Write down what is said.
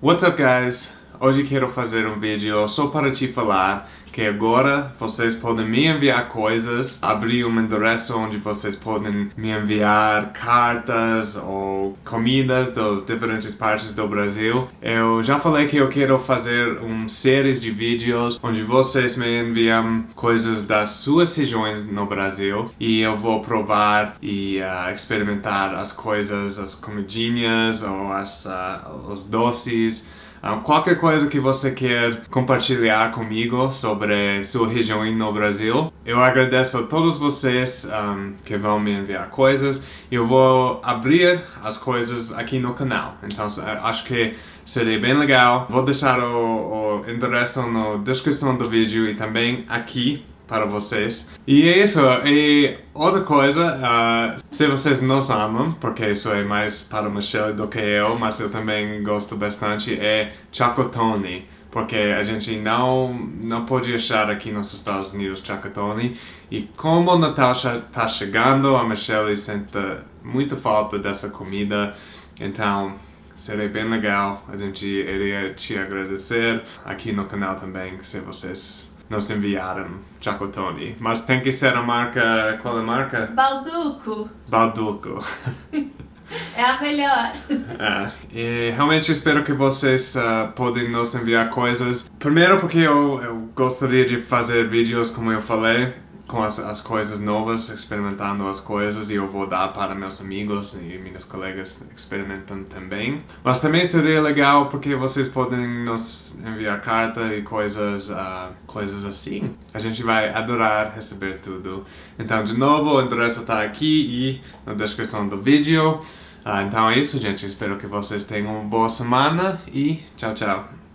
What's up guys? Hoje quero fazer um vídeo só para te falar que agora vocês podem me enviar coisas, abrir um endereço onde vocês podem me enviar cartas ou comidas das diferentes partes do Brasil. Eu já falei que eu quero fazer uma série de vídeos onde vocês me enviam coisas das suas regiões no Brasil e eu vou provar e uh, experimentar as coisas, as comidinhas ou as, uh, os doces um, qualquer coisa que você quer compartilhar comigo sobre sua região no Brasil. Eu agradeço a todos vocês um, que vão me enviar coisas. Eu vou abrir as coisas aqui no canal. Então acho que seria bem legal. Vou deixar o, o endereço na descrição do vídeo e também aqui para vocês. E é isso. E outra coisa, uh, se vocês nos amam, porque isso é mais para Michelle do que eu, mas eu também gosto bastante, é Chocotone. Porque a gente não, não pode achar aqui nos Estados Unidos Chocotone. E como o Natal está chegando, a Michelle sente muita falta dessa comida. Então, seria bem legal a gente iria te agradecer aqui no canal também, se vocês nos enviaram Chacotone. Mas tem que ser a marca... qual é a marca? Balduco. Balduco. É a melhor. É, e realmente espero que vocês uh, podem nos enviar coisas. Primeiro porque eu, eu gostaria de fazer vídeos, como eu falei, com as, as coisas novas, experimentando as coisas e eu vou dar para meus amigos e minhas colegas experimentam também. Mas também seria legal porque vocês podem nos enviar carta e coisas, uh, coisas assim. A gente vai adorar receber tudo. Então, de novo, o endereço está aqui e na descrição do vídeo. Uh, então é isso, gente. Espero que vocês tenham uma boa semana e tchau, tchau.